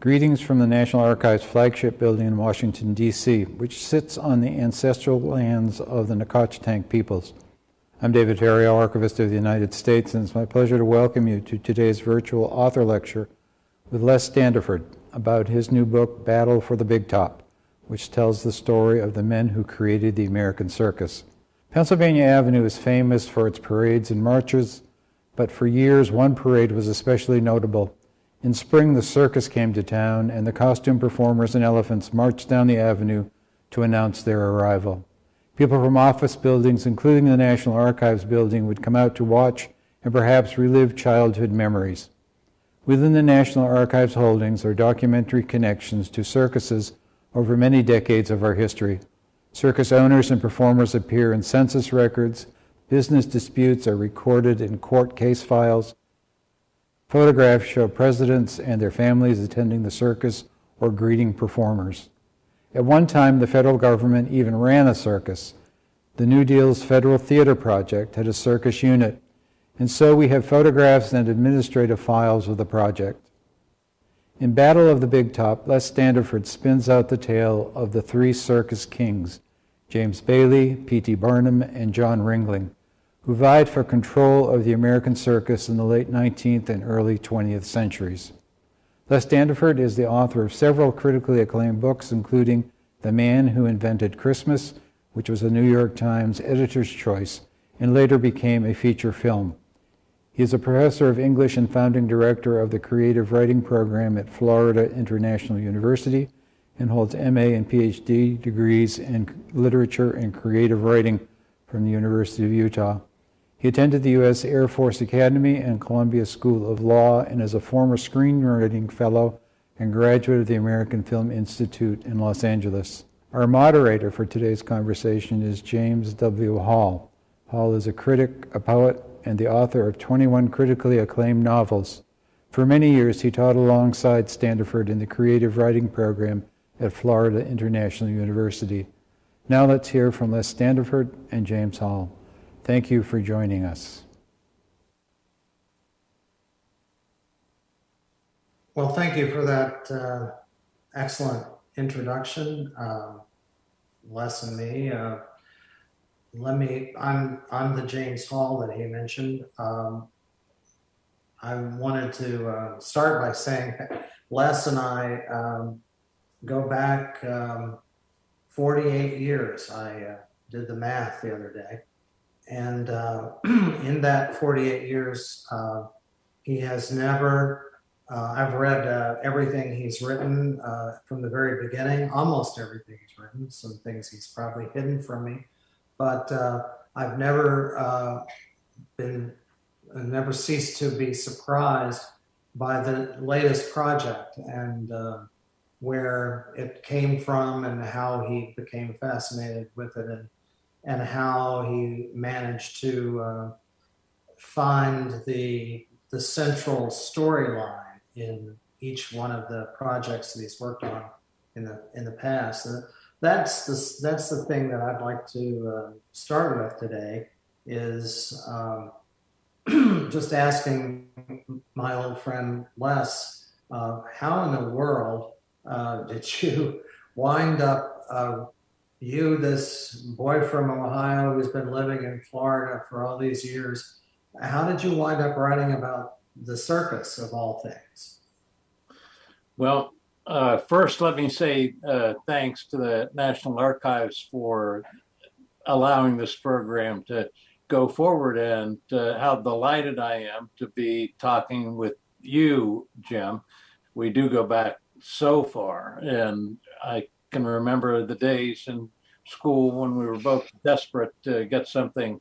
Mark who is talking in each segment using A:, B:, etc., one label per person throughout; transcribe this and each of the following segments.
A: Greetings from the National Archives flagship building in Washington, D.C., which sits on the ancestral lands of the Nacotchtank peoples. I'm David Ferriero, Archivist of the United States, and it's my pleasure to welcome you to today's virtual author lecture with Les Standiford about his new book, Battle for the Big Top, which tells the story of the men who created the American circus. Pennsylvania Avenue is famous for its parades and marches, but for years one parade was especially notable in spring, the circus came to town, and the costume performers and elephants marched down the avenue to announce their arrival. People from office buildings, including the National Archives building, would come out to watch and perhaps relive childhood memories. Within the National Archives holdings are documentary connections to circuses over many decades of our history. Circus owners and performers appear in census records, business disputes are recorded in court case files, Photographs show presidents and their families attending the circus or greeting performers. At one time, the federal government even ran a circus. The New Deal's Federal Theater Project had a circus unit, and so we have photographs and administrative files of the project. In Battle of the Big Top, Les Standiford spins out the tale of the three circus kings, James Bailey, P.T. Barnum, and John Ringling who vied for control of the American circus in the late 19th and early 20th centuries. Les Standiford is the author of several critically acclaimed books, including The Man Who Invented Christmas, which was a New York Times editor's choice and later became a feature film. He is a professor of English and founding director of the Creative Writing Program at Florida International University and holds MA and PhD degrees in literature and creative writing from the University of Utah. He attended the U.S. Air Force Academy and Columbia School of Law and is a former screenwriting fellow and graduate of the American Film Institute in Los Angeles. Our moderator for today's conversation is James W. Hall. Hall is a critic, a poet, and the author of 21 critically acclaimed novels. For many years, he taught alongside Standiford in the creative writing program at Florida International University. Now let's hear from Les Standiford and James Hall. Thank you for joining us.
B: Well, thank you for that uh, excellent introduction. Um, Les and me. Uh, let me, I'm, I'm the James Hall that he mentioned. Um, I wanted to uh, start by saying Les and I um, go back um, 48 years. I uh, did the math the other day. And uh, in that 48 years, uh, he has never, uh, I've read uh, everything he's written uh, from the very beginning, almost everything he's written, some things he's probably hidden from me, but uh, I've never been, never ceased to be surprised by the latest project and where it came from and how he became fascinated with it and and how he managed to uh, find the the central storyline in each one of the projects that he's worked on in the in the past. And that's the that's the thing that I'd like to uh, start with today is um, just asking my old friend Les, uh, how in the world uh, did you wind up uh, you, this boy from Ohio who's been living in Florida for all these years, how did you wind up writing about the circus of all things?
C: Well, uh, first, let me say uh, thanks to the National Archives for allowing this program to go forward and uh, how delighted I am to be talking with you, Jim. We do go back so far, and I can remember the days in school when we were both desperate to get something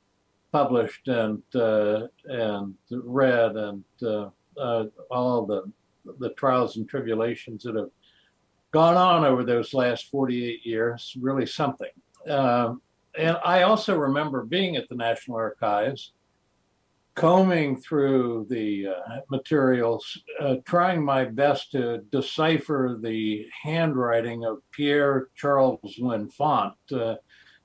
C: published and uh, and read and uh, uh, all the the trials and tribulations that have gone on over those last 48 years really something. Um, and I also remember being at the National Archives combing through the uh, materials, uh, trying my best to decipher the handwriting of Pierre Charles L'Enfant uh,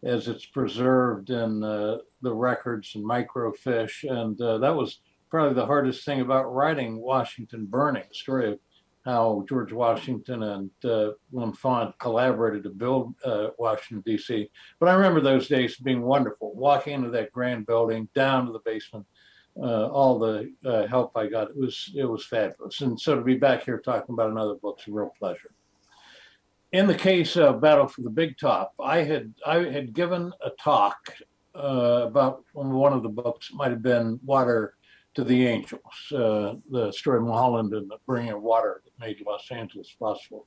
C: as it's preserved in uh, the records and microfiche. And uh, that was probably the hardest thing about writing Washington Burning, the story of how George Washington and uh, L'Enfant collaborated to build uh, Washington, D.C. But I remember those days being wonderful, walking into that grand building, down to the basement, uh, all the uh, help I got. It was it was fabulous. And so to be back here talking about another book's a real pleasure. In the case of Battle for the Big Top, I had I had given a talk uh, about one of the books might have been Water to the Angels, uh, the story of Mulholland and the bringing of water that made Los Angeles possible,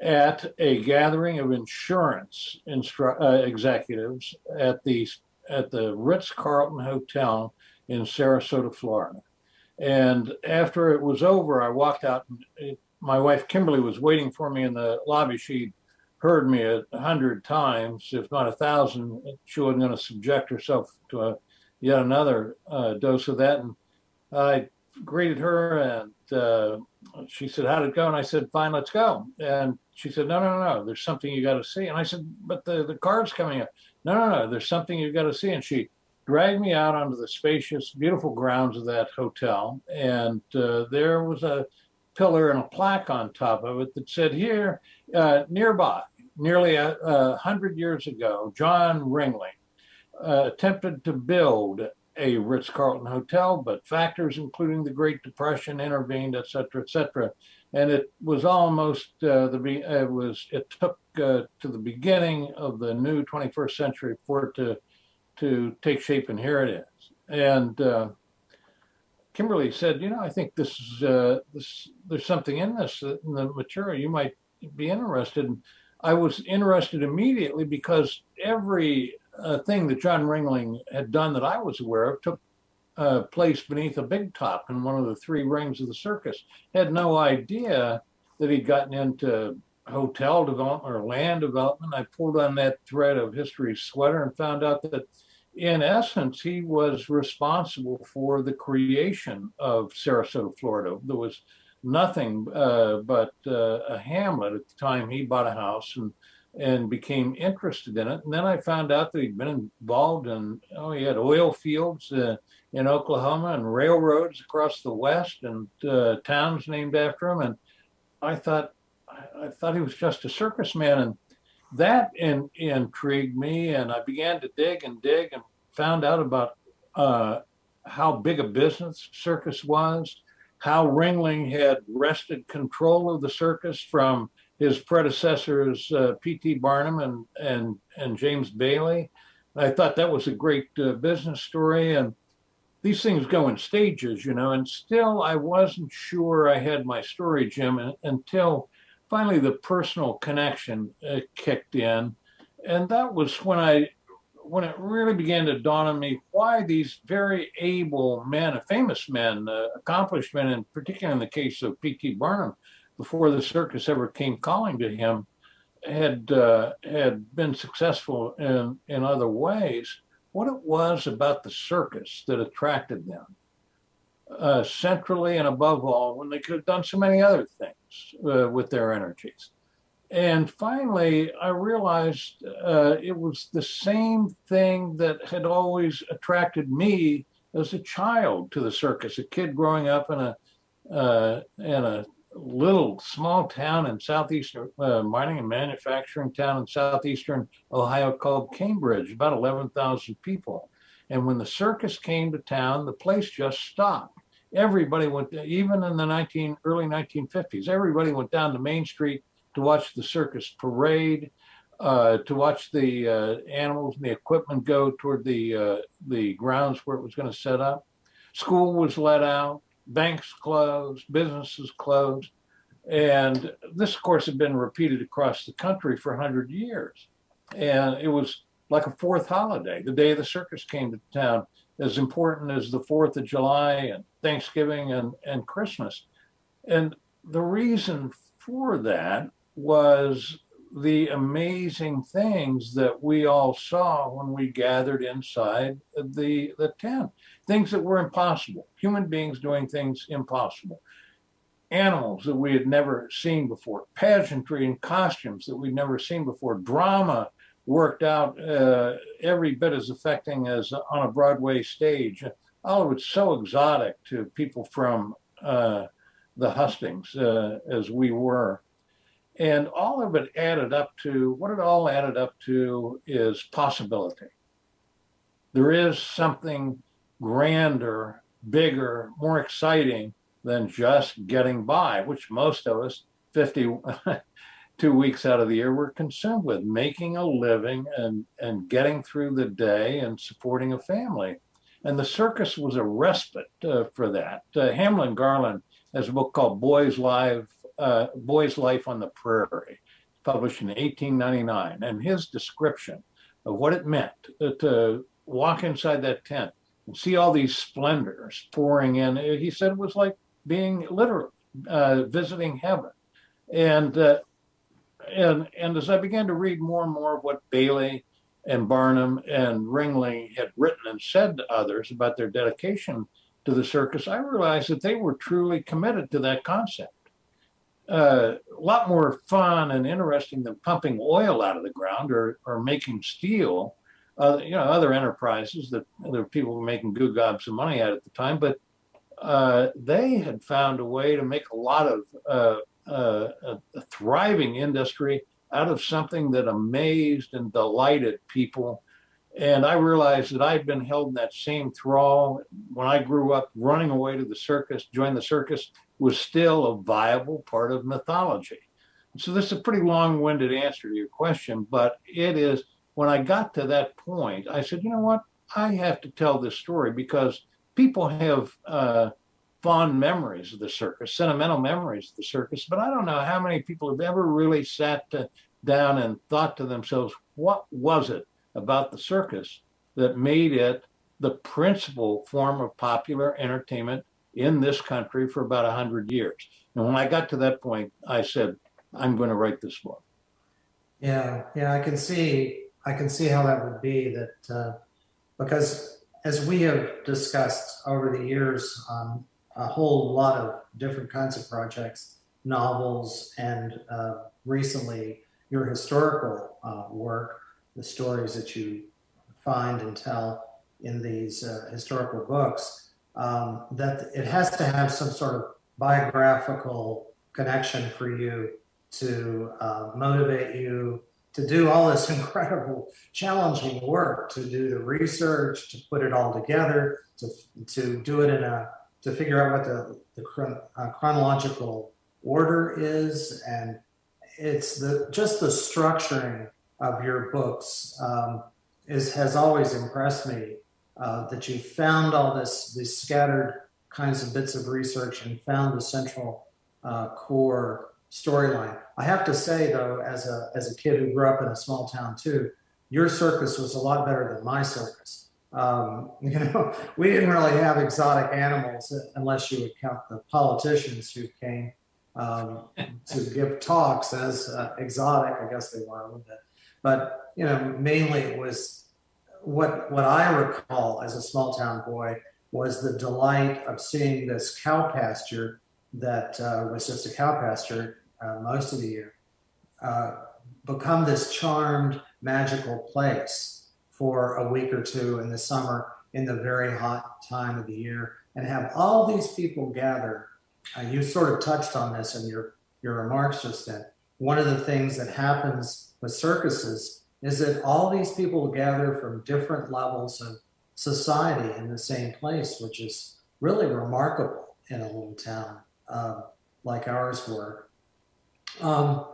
C: at a gathering of insurance uh, executives at the at the Ritz Carlton Hotel in Sarasota, Florida. And after it was over, I walked out. And it, my wife Kimberly was waiting for me in the lobby. She heard me a hundred times, if not a thousand. She wasn't going to subject herself to a yet another uh, dose of that. And I greeted her and uh, she said, How'd it go? And I said, Fine, let's go. And she said, No, no, no, there's something you got to see. And I said, But the, the card's coming up. No, no, no, there's something you got to see. And she dragged me out onto the spacious, beautiful grounds of that hotel. And uh, there was a pillar and a plaque on top of it that said, Here, uh, nearby, nearly a, a hundred years ago, John Ringling uh, attempted to build a Ritz Carlton hotel, but factors including the Great Depression intervened, et cetera, et cetera. And it was almost uh, the it was it took uh, to the beginning of the new 21st century for it to to take shape, and here it is. And uh, Kimberly said, you know, I think this is uh, this there's something in this in the material you might be interested in. I was interested immediately because every uh, thing that John Ringling had done that I was aware of took uh, place beneath a big top in one of the three rings of the circus. Had no idea that he'd gotten into hotel development or land development. I pulled on that thread of history sweater and found out that in essence, he was responsible for the creation of Sarasota, Florida. There was nothing uh, but uh, a hamlet at the time he bought a house and and became interested in it. And then I found out that he'd been involved in oh he had oil fields uh, in Oklahoma and railroads across the west and uh, towns named after him. And I thought I, I thought he was just a circus man and that in, intrigued me and I began to dig and dig and found out about uh, how big a business circus was how Ringling had wrested control of the circus from his predecessors, uh, P.T. Barnum and, and, and James Bailey. I thought that was a great uh, business story. And these things go in stages, you know, and still I wasn't sure I had my story, Jim, until finally the personal connection uh, kicked in. And that was when I when it really began to dawn on me why these very able men, famous men, uh, accomplished men, and particularly in the case of P.T. Barnum, before the circus ever came calling to him, had uh, had been successful in in other ways. What it was about the circus that attracted them, uh, centrally and above all, when they could have done so many other things uh, with their energies. And finally, I realized uh, it was the same thing that had always attracted me as a child to the circus. A kid growing up in a uh, in a little small town in southeastern uh, mining and manufacturing town in southeastern Ohio called Cambridge, about 11,000 people. And when the circus came to town, the place just stopped. Everybody went, even in the 19 early 1950s, everybody went down to Main Street to watch the circus parade, uh, to watch the uh, animals and the equipment go toward the uh, the grounds where it was going to set up. School was let out, banks closed, businesses closed, and this, of course, had been repeated across the country for hundred years, and it was like a fourth holiday. The day the circus came to town, as important as the Fourth of July and Thanksgiving and and Christmas, and the reason for that was the amazing things that we all saw when we gathered inside the the tent things that were impossible. Human beings doing things impossible. Animals that we had never seen before. Pageantry and costumes that we'd never seen before. Drama worked out uh, every bit as affecting as on a broadway stage all of it's so exotic to people from uh, the hustings uh, as we were. And all of it added up to what it all added up to is possibility. There is something grander, bigger, more exciting than just getting by, which most of us, 52 weeks out of the year, we're consumed with making a living and, and getting through the day and supporting a family. And the circus was a respite uh, for that. Uh, Hamlin Garland has a book called Boys Live, uh, Boys Life on the Prairie, published in 1899. And his description of what it meant to walk inside that tent and see all these splendors pouring in, he said it was like being literally uh, visiting heaven. And uh, and and as I began to read more and more of what Bailey and Barnum and Ringling had written and said to others about their dedication to the circus, I realized that they were truly committed to that concept. Uh, a lot more fun and interesting than pumping oil out of the ground or, or making steel. Uh, you know, other enterprises that other people were making good gobs of money at at the time, but uh, they had found a way to make a lot of uh, a, a thriving industry out of something that amazed and delighted people. And I realized that I'd been held in that same thrall when I grew up. Running away to the circus, join the circus was still a viable part of mythology. So this is a pretty long-winded answer to your question, but it is when I got to that point, I said, you know what? I have to tell this story because people have uh, fond memories of the circus, sentimental memories of the circus, but I don't know how many people have ever really sat to, down and thought to themselves, what was it about the circus that made it the principal form of popular entertainment in this country for about 100 years? And when I got to that point, I said, I'm going to write this book.
B: Yeah, yeah, I can see, I can see how that would be that, uh, because as we have discussed over the years on a whole lot of different kinds of projects, novels, and uh, recently your historical uh, work, the stories that you find and tell in these uh, historical books, um, that it has to have some sort of biographical connection for you to uh, motivate you to do all this incredible challenging work to do the research to put it all together to, to do it in a to figure out what the, the chron uh, chronological order is. And it's the just the structuring of your books um, is has always impressed me uh, that you found all this these scattered kinds of bits of research and found the central uh, core storyline. I have to say though, as a as a kid who grew up in a small town too, your circus was a lot better than my circus. Um, you know, we didn't really have exotic animals unless you would count the politicians who came um, to give talks as uh, exotic. I guess they were a little bit, but you know, mainly it was what what I recall as a small town boy was the delight of seeing this cow pasture that uh, was just a cow pasture uh, most of the year uh, become this charmed, magical place for a week or two in the summer in the very hot time of the year and have all these people gather. Uh, you sort of touched on this in your, your remarks just then. One of the things that happens with circuses is that all these people gather from different levels of society in the same place, which is really remarkable in a little town uh, like ours were. Um,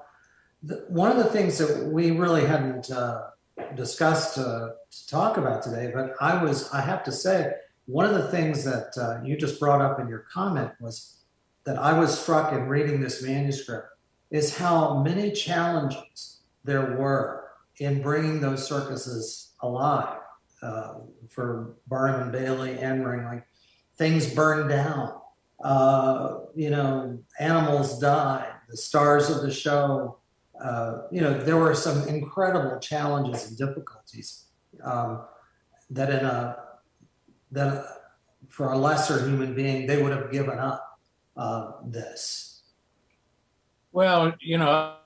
B: the, one of the things that we really hadn't uh, discussed uh, to talk about today, but I was, I have to say, one of the things that uh, you just brought up in your comment was that I was struck in reading this manuscript is how many challenges there were in bringing those circuses alive uh, for Barnum and Bailey and Ringling. Things burned down, uh, you know, animals died, the stars of the show uh, you know, there were some incredible challenges and difficulties um, that in a that for a lesser human being they would have given up uh, this.
C: Well, you know,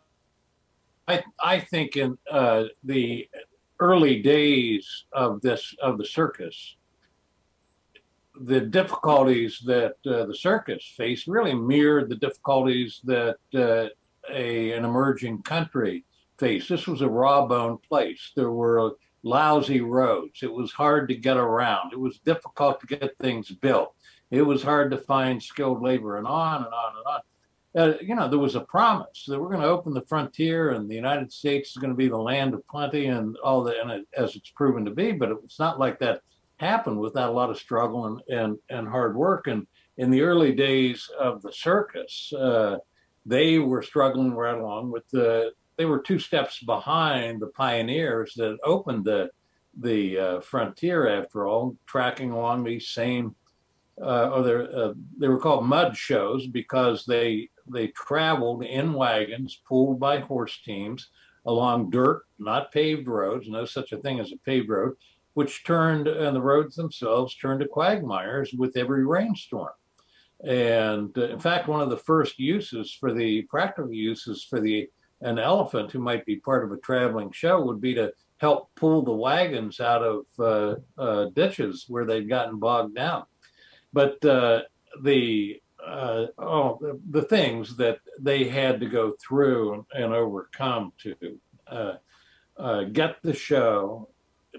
C: I I think in uh, the early days of this of the circus, the difficulties that uh, the circus faced really mirrored the difficulties that uh, a, an emerging country faced. This was a raw bone place. There were lousy roads. It was hard to get around. It was difficult to get things built. It was hard to find skilled labor and on and on and on. Uh, you know, there was a promise that we're going to open the frontier and the United States is going to be the land of plenty and all that, and it, as it's proven to be. But it, it's not like that happened without a lot of struggle and, and, and hard work. And in the early days of the circus, uh, they were struggling right along with the, they were two steps behind the pioneers that opened the, the uh, frontier after all, tracking along these same, uh, or uh, they were called mud shows because they, they traveled in wagons pulled by horse teams along dirt, not paved roads, no such a thing as a paved road, which turned, and the roads themselves turned to quagmires with every rainstorm. And uh, in fact, one of the first uses for the practical uses for the an elephant who might be part of a traveling show would be to help pull the wagons out of uh, uh, ditches where they'd gotten bogged down. But uh, the uh, oh, the, the, things that they had to go through and overcome to uh, get the show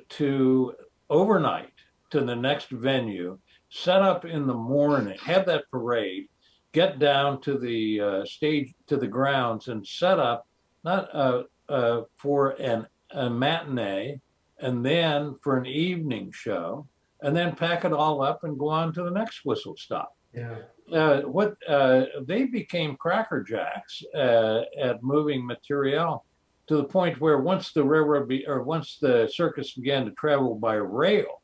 C: to overnight to the next venue, set up in the morning, have that parade, get down to the uh, stage, to the grounds, and set up not uh, uh, for an, a matinee and then for an evening show, and then pack it all up and go on to the next whistle stop.
B: Yeah.
C: Uh, what uh, they became crackerjacks uh, at moving material to the point where once the railroad be, or once the circus began to travel by rail,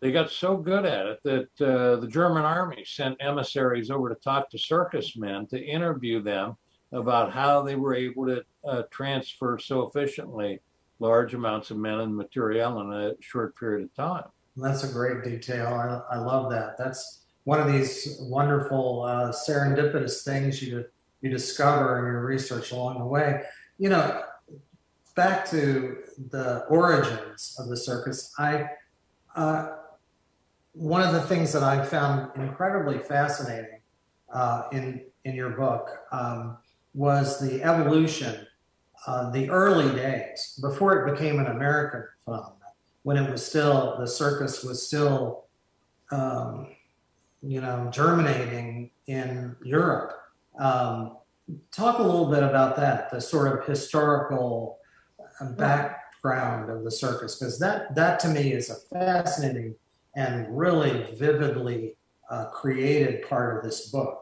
C: they got so good at it that uh, the German army sent emissaries over to talk to circus men to interview them about how they were able to uh, transfer so efficiently large amounts of men and material in a short period of time.
B: That's a great detail. I, I love that. That's one of these wonderful uh, serendipitous things you you discover in your research along the way you know, back to the origins of the circus, I uh, one of the things that I found incredibly fascinating uh, in in your book um, was the evolution, uh, the early days before it became an American phenomenon, when it was still the circus was still, um, you know, germinating in Europe. Um, talk a little bit about that, the sort of historical uh, background of the circus, because that that to me is a fascinating and really vividly uh, created part of this book.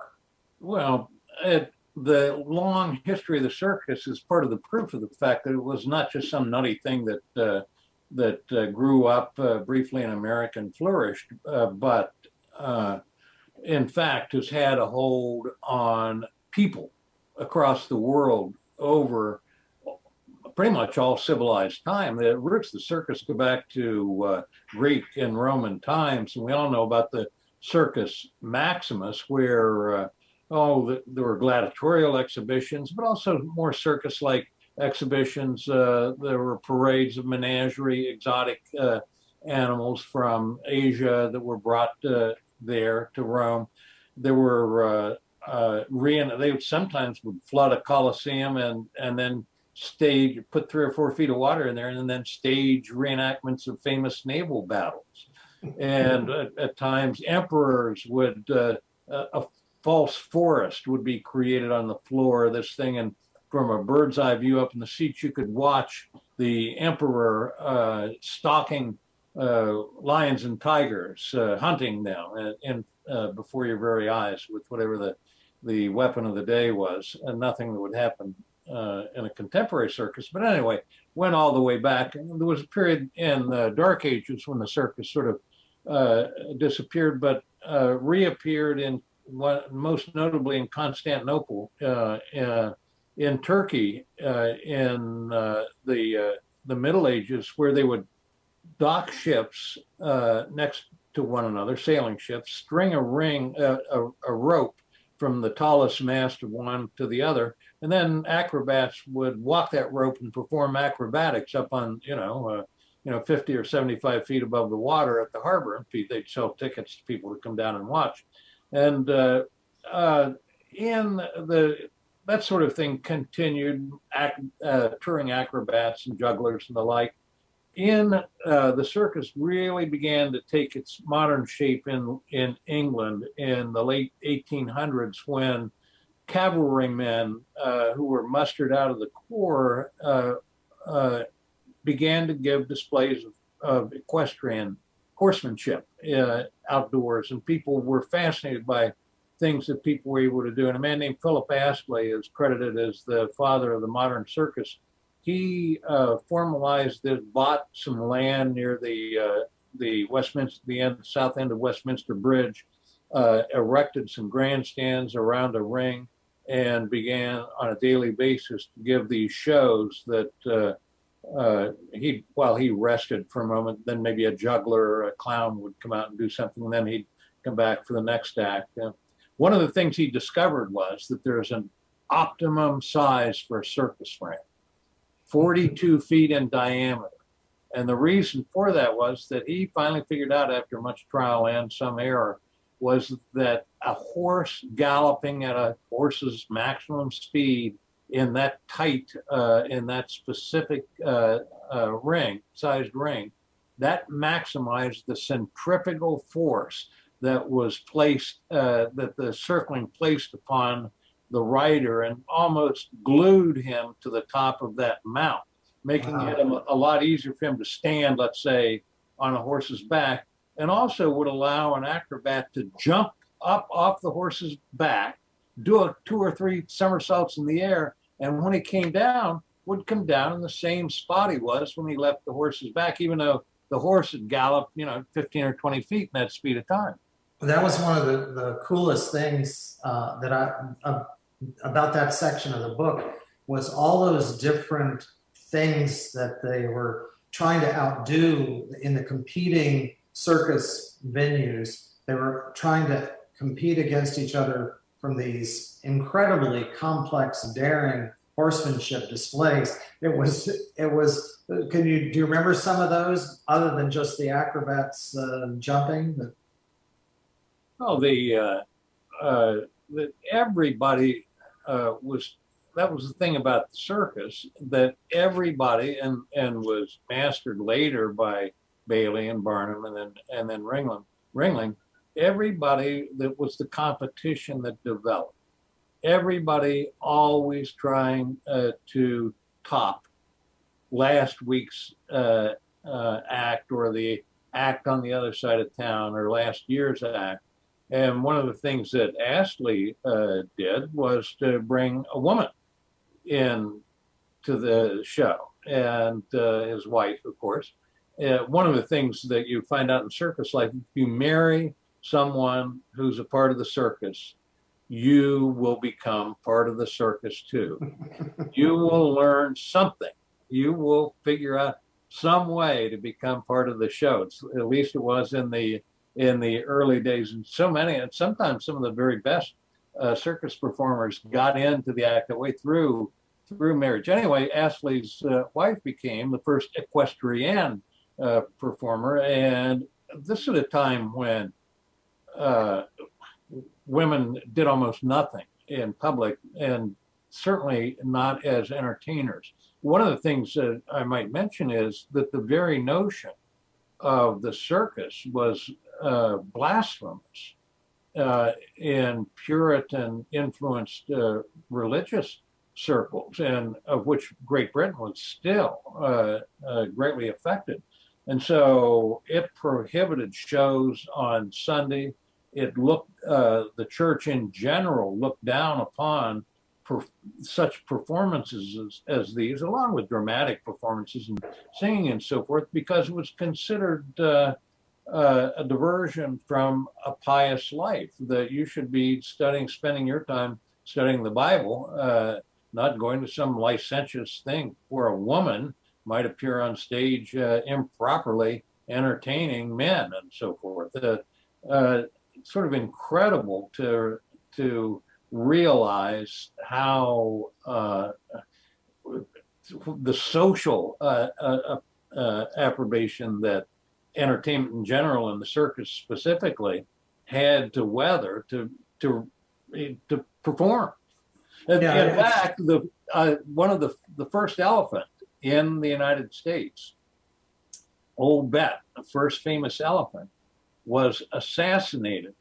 C: Well, it, the long history of the circus is part of the proof of the fact that it was not just some nutty thing that uh, that uh, grew up uh, briefly in America and flourished, uh, but in fact has had a hold on people across the world over pretty much all civilized time. The roots of the circus go back to uh, Greek and Roman times, and we all know about the Circus Maximus, where uh, oh, the, there were gladiatorial exhibitions, but also more circus-like exhibitions. Uh, there were parades of menagerie, exotic uh, animals from Asia that were brought uh, there to Rome. There were uh, uh, they sometimes would flood a coliseum and and then stage put three or four feet of water in there and then stage reenactments of famous naval battles. And at, at times emperors would uh, a false forest would be created on the floor of this thing and from a bird's eye view up in the seats you could watch the emperor uh, stalking uh, lions and tigers uh, hunting them and, and uh, before your very eyes with whatever the the weapon of the day was, and nothing that would happen uh, in a contemporary circus. But anyway, went all the way back. And there was a period in the Dark Ages when the circus sort of uh, disappeared, but uh, reappeared in what, most notably in Constantinople, uh, uh, in Turkey, uh, in the the Middle Ages, where they would dock ships next to one another, sailing ships, string a ring, a, a rope from the tallest mast of one to the other. And then acrobats would walk that rope and perform acrobatics up on, you know, uh, you know, 50 or 75 feet above the water at the harbor. And they'd sell tickets to people to come down and watch. And uh, uh, in the that sort of thing continued, ac- uh, touring acrobats and jugglers and the like. In uh, the circus really began to take its modern shape in in England in the late 1800s when cavalrymen uh, who were mustered out of the corps uh, uh, began to give displays of, of equestrian horsemanship uh, outdoors, and people were fascinated by things that people were able to do. And a man named Philip Astley is credited as the father of the modern circus. He uh, formalized this, bought some land near the uh, the Westminster, the end, south end of Westminster Bridge, uh, erected some grandstands around a ring, and began on a daily basis to give these shows that uh, uh, he, while he rested for a moment, then maybe a juggler or a clown would come out and do something, and then he'd come back for the next act. One of the things he discovered was that there's an optimum size for a circus ring, 42 feet in diameter. And the reason for that was that he finally figured out after much trial and some error was that a horse galloping at a horse's maximum speed in that tight, uh, in that specific uh, uh, ring, sized ring, that maximized the centrifugal force that was placed, uh, that the circling placed upon the rider and almost glued him to the top of that mount, making
B: Wow.
C: it a, a lot easier for him to stand, let's say, on a horse's back, and also would allow an acrobat to jump up off the horse's back, do a two or three somersaults in the air, and when he came down, would come down in the same spot he was when he left the horse's back, even though the horse had galloped, you know, 15 or 20 feet in that speed of time.
B: That was one of the, the coolest things uh, that I uh, about that section of the book was all those different things that they were trying to outdo in the competing circus venues. They were trying to compete against each other from these incredibly complex, daring horsemanship displays. It was it was. Can you do you remember some of those other than just the acrobats uh, jumping? The,
C: Oh, the, uh, uh, that everybody uh, was, that was the thing about the circus, that everybody, and, and was mastered later by Bailey and Barnum and then, and then Ringling, Ringling, everybody that was the competition that developed. Everybody always trying uh, to top last week's uh, uh, act or the act on the other side of town or last year's act. And one of the things that Astley uh, did was to bring a woman in to the show, and uh, his wife, of course. Uh, one of the things that you find out in circus life, if you marry someone who's a part of the circus, you will become part of the circus too. you will learn something. You will figure out some way to become part of the show. It's, at least it was in the in the early days, and so many, and sometimes some of the very best uh, circus performers got into the act that way through through marriage. Anyway, Astley's uh, wife became the first equestrian uh, performer, and this at a time when uh, women did almost nothing in public, and certainly not as entertainers. One of the things that I might mention is that the very notion of the circus was uh, blasphemous uh, in Puritan influenced uh, religious circles, and of which Great Britain was still uh, uh, greatly affected. And so it prohibited shows on Sunday. It looked, uh, the church in general looked down upon per, such performances as, as, these, along with dramatic performances and singing and so forth, because it was considered uh, uh, a diversion from a pious life. That you should be studying, spending your time studying the Bible, uh, not going to some licentious thing where a woman might appear on stage uh, improperly entertaining men and so forth. Uh, sort of incredible to to realize how uh, the social uh, uh, uh, approbation that entertainment in general and the circus specifically had to weather to to to perform. In,
B: Yeah,
C: in fact, the uh, one of the the first elephant in the United States, Old Bet, the first famous elephant, was assassinated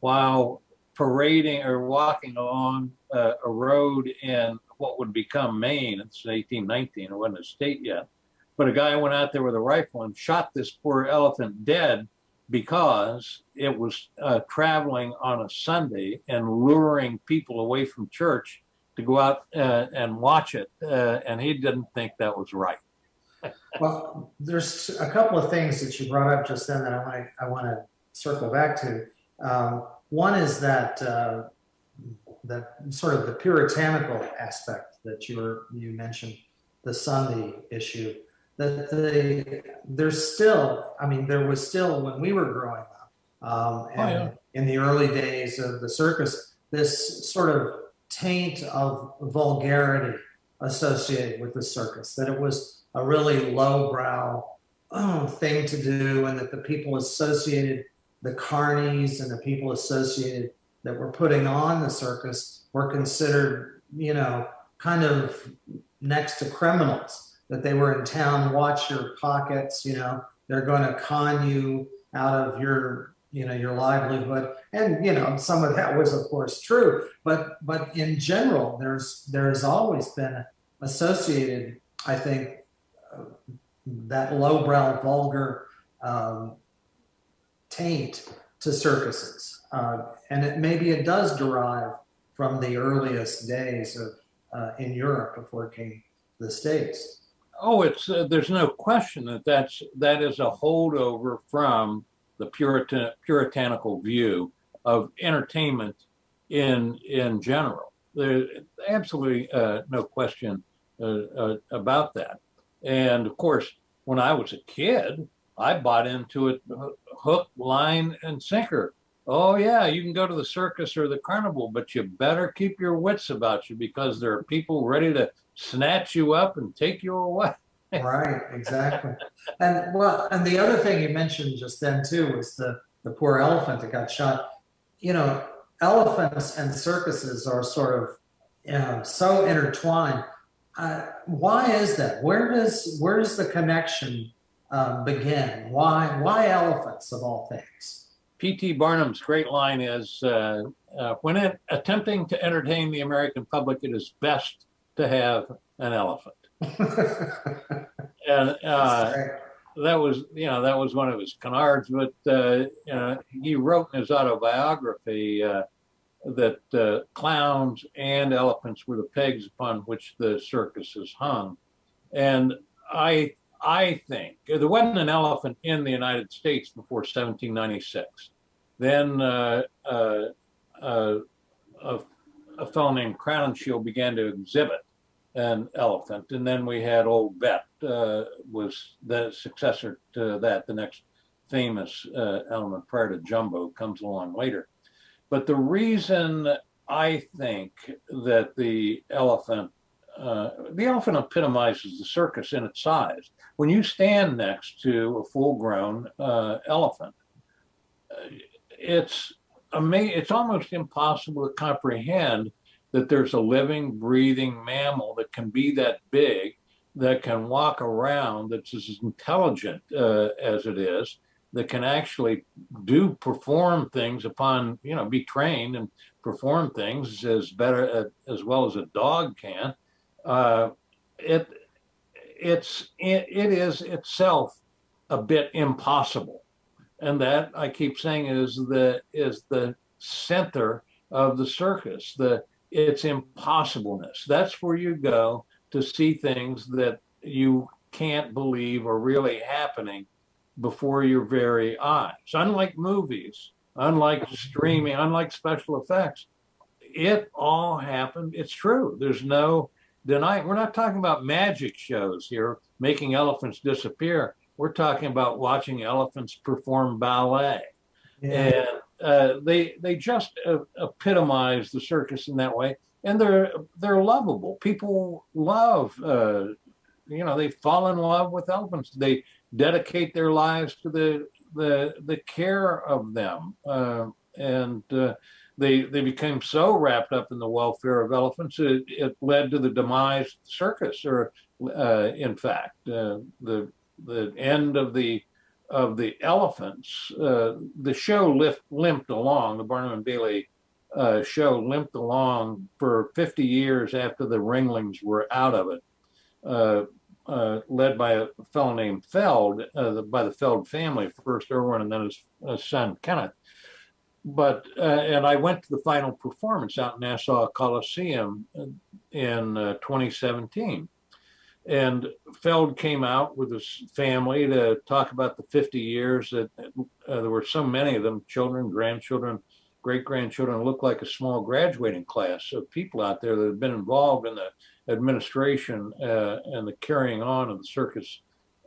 C: while parading or walking along uh, a road in what would become Maine. It's 1819; it wasn't a state yet. But a guy went out there with a rifle and shot this poor elephant dead because it was uh, traveling on a Sunday and luring people away from church to go out uh, and watch it. Uh, and he didn't think that was right.
B: Well, there's a couple of things that you brought up just then that I want to I want to circle back to. Um, one is that uh, that sort of the puritanical aspect that you were you mentioned, the Sunday issue. That the there's still, I mean, there was still when we were growing up, um, and
C: yeah.
B: in the early days of the circus, this sort of taint of vulgarity associated with the circus. That it was a really lowbrow oh, thing to do, and that the people associated, the carnies and the people associated that were putting on the circus were considered, you know, kind of next to criminals. That they were in town, watch your pockets, you know, they're going to con you out of your, you know, your livelihood. And you know, some of that was, of course, true. But but in general, there's there's always been associated, I think, that lowbrow, vulgar um, taint to circuses, uh, and it, maybe it does derive from the earliest days of uh, in Europe before it came to the states.
C: Oh, it's uh, there's no question that that's that is a holdover from the Puritan puritanical view of entertainment in in general. There's absolutely uh, no question uh, uh, about that. And of course, when I was a kid, I bought into it uh, hook, line, and sinker. Oh yeah, you can go to the circus or the carnival, but you better keep your wits about you because there are people ready to snatch you up and take you away.
B: right, exactly. And well, and the other thing you mentioned just then too was the the poor elephant that got shot. You know, elephants and circuses are sort of you know, so intertwined. Uh, why is that? Where does where does the connection uh, begin? Why why elephants of all things?
C: P.T. Barnum's great line is uh, uh, when it, attempting to entertain the American public, it is best to have an elephant. And uh, that was, you know, that was one of his canards. But uh, you know, he wrote in his autobiography uh, that uh, clowns and elephants were the pegs upon which the circus is hung. And I, I think there wasn't an elephant in the United States before 1796. Then uh, uh, uh, a, a fellow named Crowninshield began to exhibit an elephant, and then we had Old Bet uh, was the successor to that. The next famous uh, element prior to Jumbo comes along later. But the reason I think that the elephant uh, the elephant epitomizes the circus in its size. When you stand next to a full-grown uh, elephant, uh, it's ama- It's almost impossible to comprehend that there's a living, breathing mammal that can be that big, that can walk around, that's as intelligent uh, as it is, that can actually do perform things upon, you know, be trained and perform things as better as well as a dog can. Uh, it it's it, it is itself a bit impossible, and that I keep saying is the is the center of the circus. The its impossibleness. That's where you go to see things that you can't believe are really happening before your very eyes. Unlike movies, unlike streaming, unlike special effects, it all happened. It's true. There's no denying. We're not talking about magic shows here, making elephants disappear. We're talking about watching elephants perform ballet. And uh, they they just uh, epitomize the circus in that way, and they're they're lovable. People love uh, you know, they fall in love with elephants. They dedicate their lives to the the the care of them, uh, and uh, they they became so wrapped up in the welfare of elephants it, it led to the demise of the circus, or uh, in fact, uh, the the end of the of the elephants. Uh, the show lift, limped along. The Barnum and Bailey uh, show limped along for 50 years after the Ringlings were out of it, uh, uh, led by a fellow named Feld, uh, the, by the Feld family, first Irvin and then his, his son Kenneth. But uh, and I went to the final performance out in Nassau Coliseum in uh, 2017. And Feld came out with his family to talk about the 50 years that there were so many of them, children, grandchildren, great grandchildren, looked like a small graduating class of people out there that have been involved in the administration uh, and the carrying on of the circus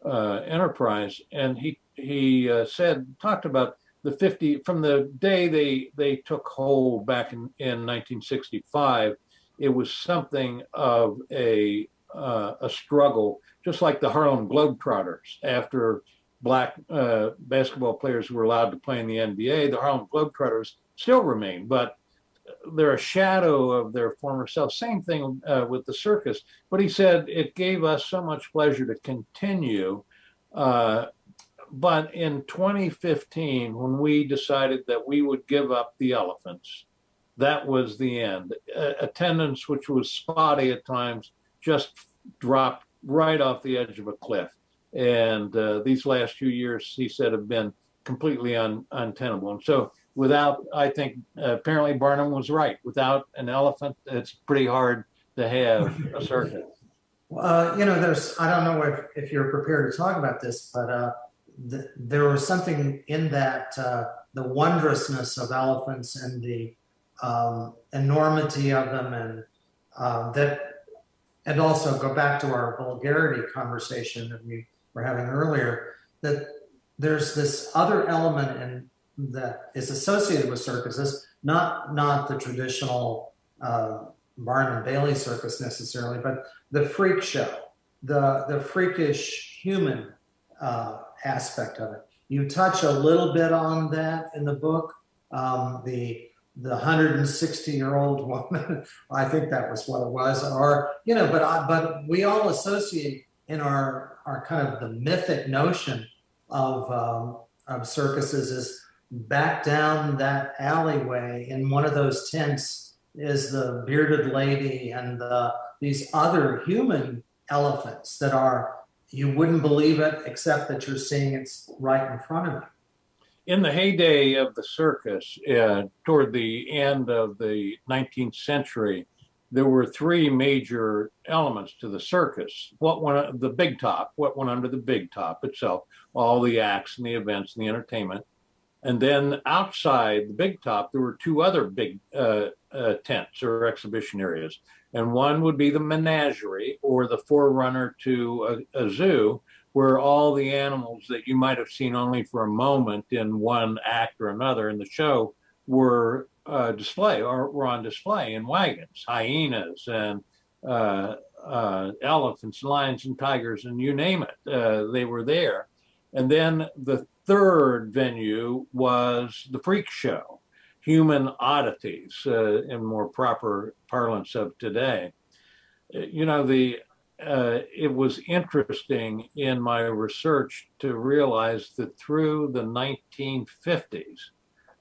C: uh, enterprise. And he he uh, said talked about the 50 from the day they they took hold back in, in 1965. It was something of a uh, a struggle, just like the Harlem Globetrotters after black uh, basketball players were allowed to play in the NBA. The Harlem Globetrotters still remain, but they're a shadow of their former self. Same thing uh, with the circus. But he said it gave us so much pleasure to continue. Uh, but in 2015, when we decided that we would give up the elephants, that was the end. Uh, attendance, which was spotty at times, just dropped right off the edge of a cliff. And uh, these last few years, he said, have been completely un- untenable. And so without, I think apparently Barnum was right. Without an elephant, it's pretty hard to have a circus.
B: Uh, you know, there's, I don't know if, if you're prepared to talk about this, but uh, th- there was something in that, uh, the wondrousness of elephants and the um, enormity of them, and uh, that, and also go back to our vulgarity conversation that we were having earlier, that there's this other element in that is associated with circuses, not not the traditional uh, Barnum and Bailey circus necessarily, but the freak show, the the freakish human uh, aspect of it. You touch a little bit on that in the book. Um, the the 160 year old woman, I think that was what it was, or you know, but I, but we all associate in our our kind of the mythic notion of um, of circuses is back down that alleyway in one of those tents is the bearded lady and the, these other human elephants that are you wouldn't believe it except that you're seeing it right in front of you.
C: In the heyday of the circus uh, toward the end of the 19th century there were three major elements to the circus. What went the big top what went under the big top itself all the acts and the events and the entertainment and then outside the big top, there were two other big uh, uh, tents or exhibition areas. And one would be the menagerie or the forerunner to a, a, zoo, where all the animals that you might have seen only for a moment in one act or another in the show were uh, display or were on display in wagons, hyenas and uh, uh, elephants, lions and tigers, and you name it, uh, they were there. And then the third venue was the freak show, human oddities uh, in more proper parlance of today. You know, the uh, it was interesting in my research to realize that through the 1950s,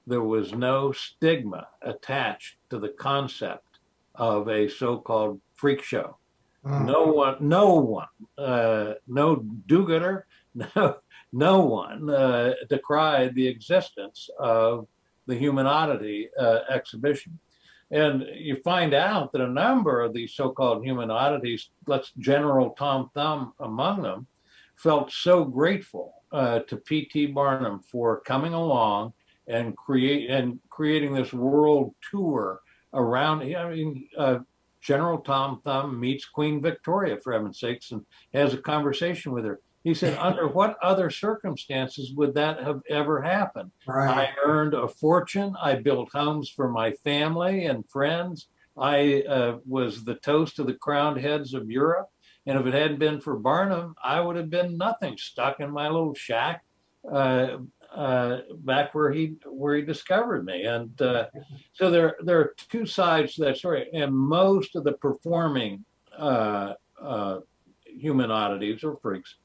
C: there was no stigma attached to the concept of a so-called freak show. Mm. No one, no one, uh, no do-gooder, no no one uh, decried the existence of the human oddity uh, exhibition. And you find out that a number of these so-called human oddities, let's General Tom Thumb among them, felt so grateful uh, to P.T. Barnum for coming along and create and creating this world tour around. I mean, uh, General Tom Thumb meets Queen Victoria, for heaven's sakes, and has a conversation with her. He said, under what other circumstances would that have ever happened? Right. I earned a fortune. I built homes for my family and friends. I uh, was the toast of the crowned heads of Europe. And if it hadn't been for Barnum, I would have been nothing, stuck in my little shack uh, uh, back where he where he discovered me. And uh, so there there are two sides to that story. And most of the performing uh, uh, human oddities or freaks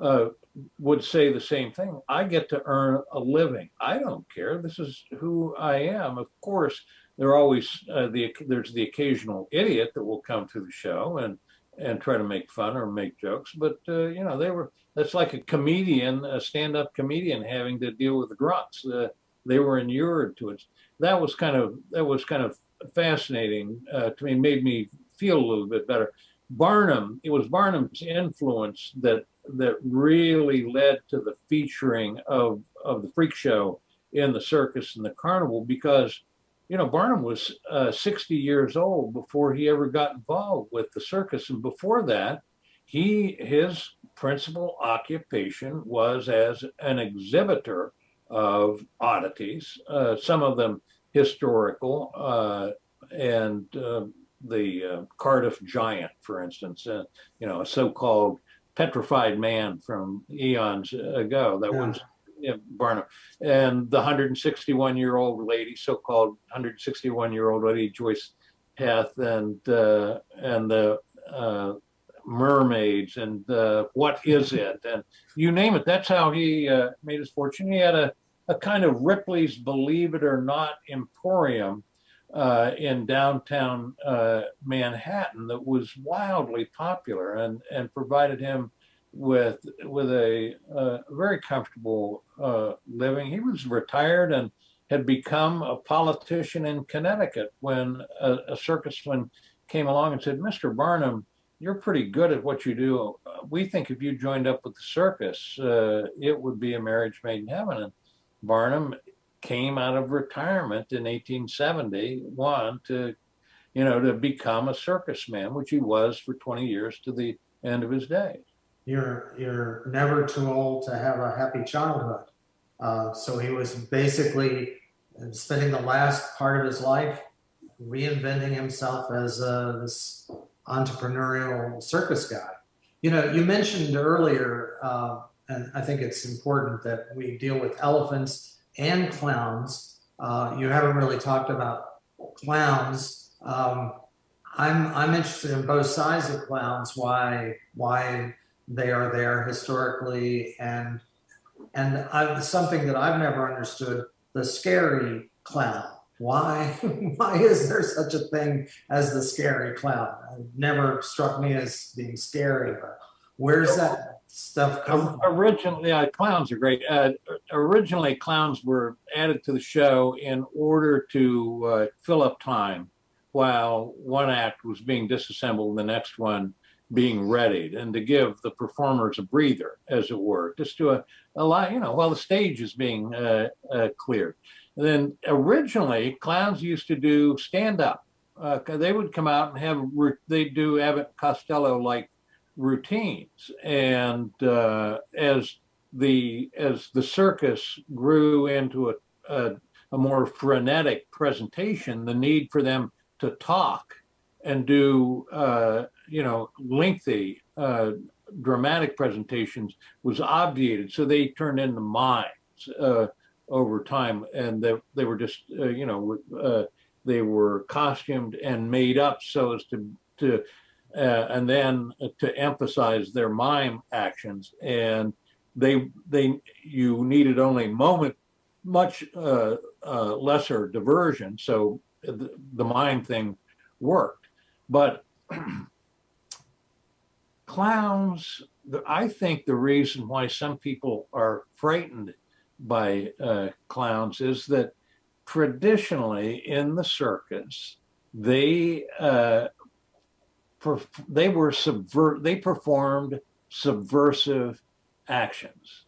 C: uh, would say the same thing. I get to earn a living. I don't care. This is who I am. Of course, there always uh, the there's the occasional idiot that will come to the show and and try to make fun or make jokes. But uh, you know, they were that's like a comedian, a stand-up comedian having to deal with the grunts. Uh, they were inured to it. That was kind of that was kind of fascinating uh, to me. Made me feel a little bit better. Barnum, it was Barnum's influence that that really led to the featuring of of the freak show in the circus and the carnival because you know Barnum was uh, 60 years old before he ever got involved with the circus. And before that he his principal occupation was as an exhibitor of oddities uh, some of them historical uh, and uh, the uh, Cardiff giant for instance uh, you know a so-called petrified man from eons ago that
B: Yeah.
C: was Barnum and the 161 year old lady, so-called 161 year old lady Joyce Heth, and uh, and the uh, mermaids, and uh, what is it, and you name it. That's how he uh, made his fortune. He had a a kind of Ripley's Believe It or Not Emporium uh, in downtown uh, Manhattan that was wildly popular and and provided him with with a uh, very comfortable uh, living. He was retired and had become a politician in Connecticut when a, a circusman came along and said, "Mr. Barnum, you're pretty good at what you do. We think if you joined up with the circus, uh, it would be a marriage made in heaven." And Barnum came out of retirement in 1871 to, you know, to become a circus man, which he was for 20 years to the end of his days.
B: You're you're never too old to have a happy childhood. Uh, so he was basically spending the last part of his life reinventing himself as uh, this entrepreneurial circus guy. You know, you mentioned earlier, uh, and I think it's important that we deal with elephants and clowns. Uh, you haven't really talked about clowns. Um, I'm I'm interested in both sides of clowns. Why why they are there historically and and I, something that I've never understood the scary clown. Why why is there such a thing as the scary clown? It never struck me as being scary, but where's that stuff?
C: Originally, clowns are great. Uh, originally, clowns were added to the show in order to uh, fill up time while one act was being disassembled and the next one being readied, and to give the performers a breather, as it were, just to a, a lot, you know, while the stage is being uh, uh, cleared. And then originally, clowns used to do stand up. Uh, they would come out and have they do Abbott Costello like routines. And uh, as the as the circus grew into a, a, a more frenetic presentation the need for them to talk and do uh, you know lengthy uh, dramatic presentations was obviated. So they turned into mimes uh, over time. And they, they were just uh, you know uh, they were costumed and made up so as to to uh, and then to emphasize their mime actions. And they they you needed only moment much uh, uh, lesser diversion so the, the mime thing worked. But clowns i think the reason why some people are frightened by uh, clowns is that traditionally in the circus they uh, they were subvert they performed subversive actions.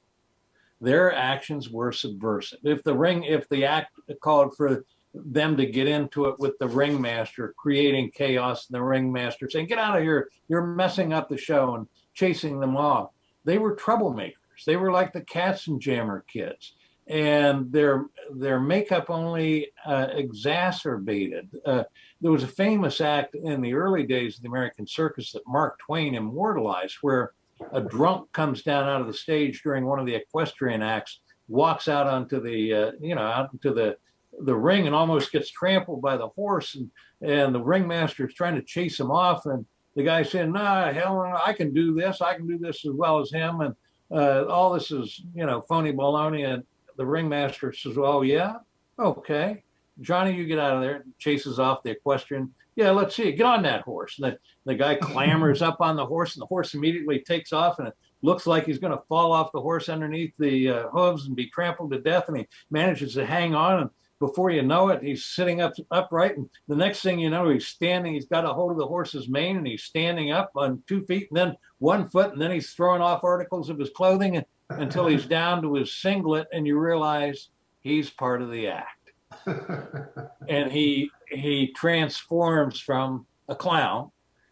C: Their actions were subversive. If the ring if the act called for them to get into it with the ringmaster creating chaos and the ringmaster saying get out of here. You're messing up the show and chasing them off. They were troublemakers. They were like the Katzenjammer Kids and their their makeup only uh, exacerbated. Uh, there was a famous act in the early days of the American circus that Mark Twain immortalized, where a drunk comes down out of the stage during one of the equestrian acts, walks out onto the uh, you know out into the the ring and almost gets trampled by the horse, and and the ringmaster is trying to chase him off, and the guy saying, "Nah, hell, I can do this. I can do this as well as him," and uh, all this is you know phony baloney. And the ringmaster says, "Oh yeah, okay, Johnny, you get out of there." Chases off the equestrian. Yeah, let's see. Get on that horse. And the, the guy clambers up on the horse, and the horse immediately takes off, and it looks like he's going to fall off the horse underneath the uh, hooves and be trampled to death. And he manages to hang on, and before you know it, he's sitting up upright. And the next thing you know, he's standing. He's got a hold of the horse's mane, and he's standing up on two feet, and then one foot, and then he's throwing off articles of his clothing until he's down to his singlet, and you realize he's part of the act. and he he transforms from a clown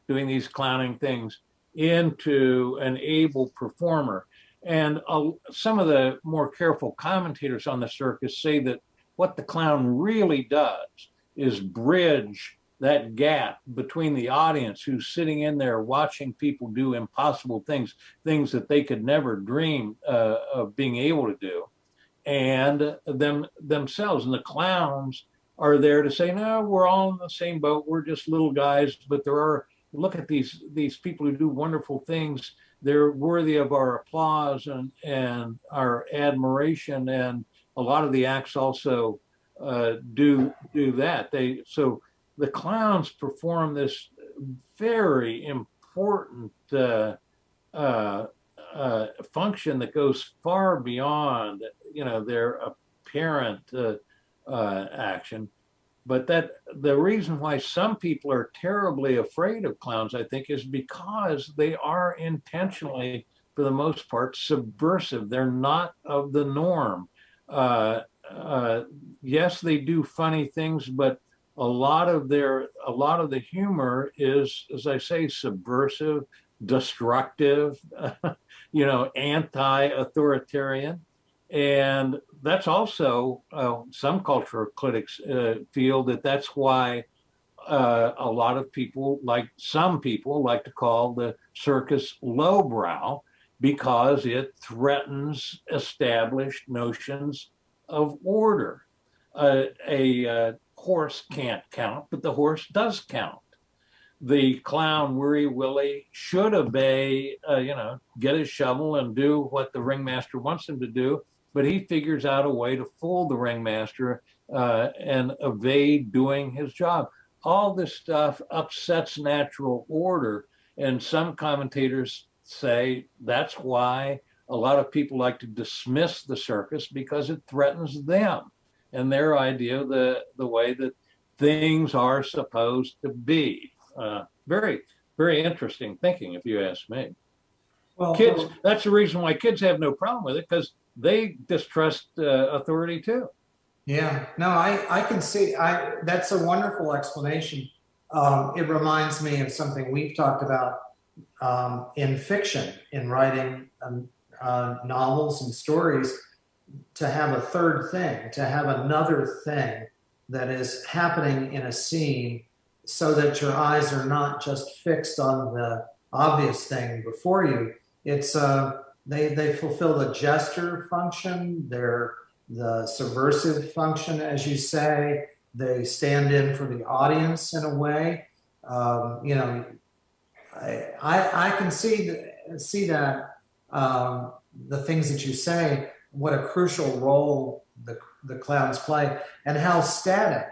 C: doing these clowning things into an able performer. And uh, some of the more careful commentators on the circus say that what the clown really does is bridge that gap between the audience who's sitting in there watching people do impossible things, things that they could never dream uh, of being able to do, and them themselves. And the clowns are there to say, no, we're all in the same boat. We're just little guys, but there are look at these these people who do wonderful things. They're worthy of our applause and and our admiration. And a lot of the acts also uh, do do that. They so the clowns perform this very important uh, uh, uh function that goes far beyond you know their apparent uh, uh, action but that the reason why some people are terribly afraid of clowns, I think, is because they are intentionally, for the most part, subversive. They're not of the norm. Uh, yes, they do funny things, but a lot of their a lot of the humor is, as I say, subversive, destructive, you know, anti-authoritarian, and that's also uh, some cultural critics uh, feel that that's why uh, a lot of people, like some people, like to call the circus lowbrow because it threatens established notions of order. Uh, a uh, horse can't count, but the horse does count. The clown Weary Willie should obey, uh, you know, get his shovel and do what the ringmaster wants him to do but he figures out a way to fool the ringmaster uh, and evade doing his job. All this stuff upsets natural order, and some commentators say that's why a lot of people like to dismiss the circus because it threatens them and their idea of the, the way that things are supposed to be. Uh, very, very interesting thinking, if you ask me. Well, kids, that's the reason why kids have no problem with it because they distrust uh, authority too.
B: Yeah, no, I, I can see, I, that's a wonderful explanation. Um, it reminds me of something we've talked about um, in fiction, in writing um, uh, novels and stories, to have a third thing, to have another thing that is happening in a scene so that your eyes are not just fixed on the obvious thing before you. It's uh, they, they fulfill the gesture function, they're the subversive function, as you say. They stand in for the audience in a way. Um, you know, I, I, I can see, see that um, the things that you say, what a crucial role the, the clowns play, and how static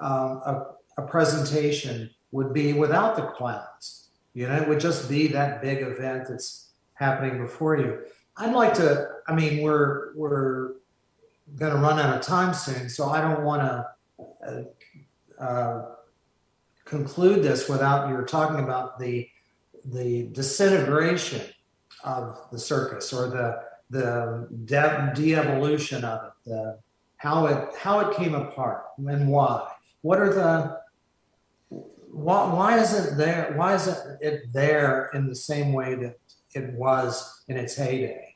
B: um, a, a presentation would be without the clowns. You know, it would just be that big event that's happening before you. I'd like to, I mean, we're, we're going to run out of time soon, so I don't want to uh, uh, conclude this without you talking about the, the disintegration of the circus or the, the de-evolution of it, the, how it, how it came apart and why. What are the, why, why isn't there, why isn't it there in the same way that it was in its heyday?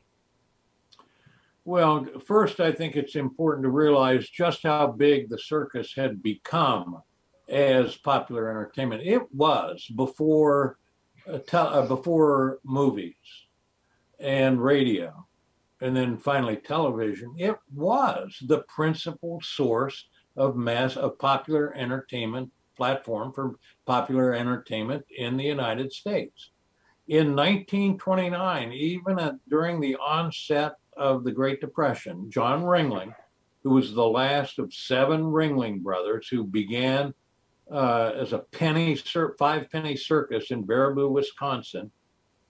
C: Well, first, I think it's important to realize just how big the circus had become as popular entertainment. It was before uh, te- uh, before movies and radio, and then finally television. It was the principal source of mass of popular entertainment platform for popular entertainment in the United States. In 1929, even at, during the onset of the Great Depression, John Ringling, who was the last of seven Ringling brothers who began uh, as a penny five penny circus in Baraboo, Wisconsin.